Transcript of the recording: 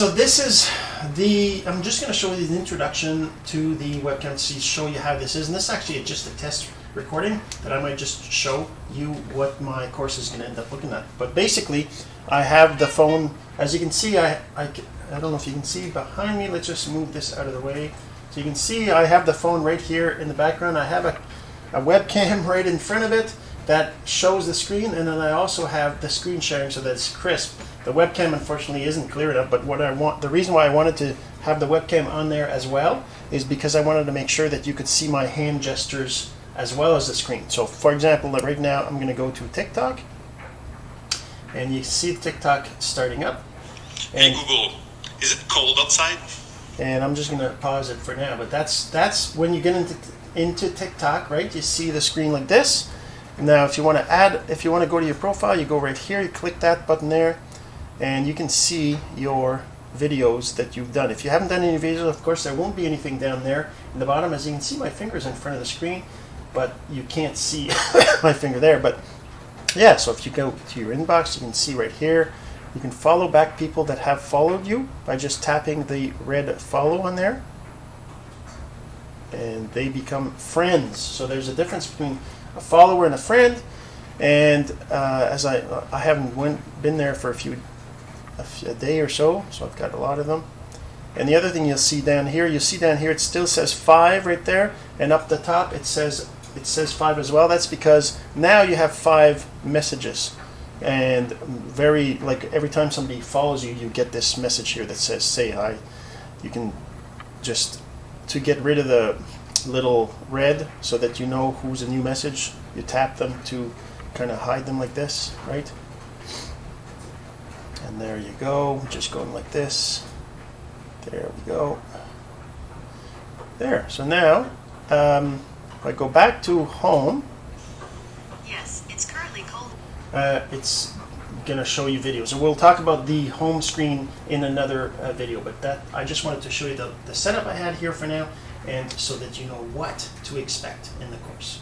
So this is the, I'm just going to show you the introduction to the webcam to show you how this is. And this is actually just a test recording that I might just show you what my course is going to end up looking at. But basically, I have the phone, as you can see, I, I, I don't know if you can see behind me. Let's just move this out of the way. So you can see I have the phone right here in the background. I have a, a webcam right in front of it that shows the screen and then I also have the screen sharing so that it's crisp. The webcam unfortunately isn't clear enough, but what I want, the reason why I wanted to have the webcam on there as well is because I wanted to make sure that you could see my hand gestures as well as the screen. So for example, right now I'm going to go to TikTok and you see TikTok starting up. And hey Google, is it cold outside? And I'm just going to pause it for now, but that's that's when you get into into TikTok, right? You see the screen like this. Now, if you want to add, if you want to go to your profile, you go right here, you click that button there, and you can see your videos that you've done. If you haven't done any videos, of course, there won't be anything down there in the bottom. As you can see, my finger's in front of the screen, but you can't see my finger there. But yeah, so if you go to your inbox, you can see right here, you can follow back people that have followed you by just tapping the red follow on there. And they become friends. So there's a difference between a follower and a friend. And uh, as I, I haven't went, been there for a few a, day or so, so I've got a lot of them. And the other thing you'll see down here, you'll see down here it still says five right there, and up the top it says it says five as well. That's because now you have five messages, and very like every time somebody follows you, you get this message here that says say hi. You can just to get rid of the little red so that you know who's a new message. You tap them to kind of hide them like this, right? There you go, just going like this. There we go. There, so now, um, if I go back to home. Yes, it's currently cold. Uh, it's gonna show you videos. And we'll talk about the home screen in another uh, video, but that I just wanted to show you the, the setup I had here for now, and so that you know what to expect in the course.